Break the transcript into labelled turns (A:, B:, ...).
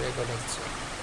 A: 这个例子。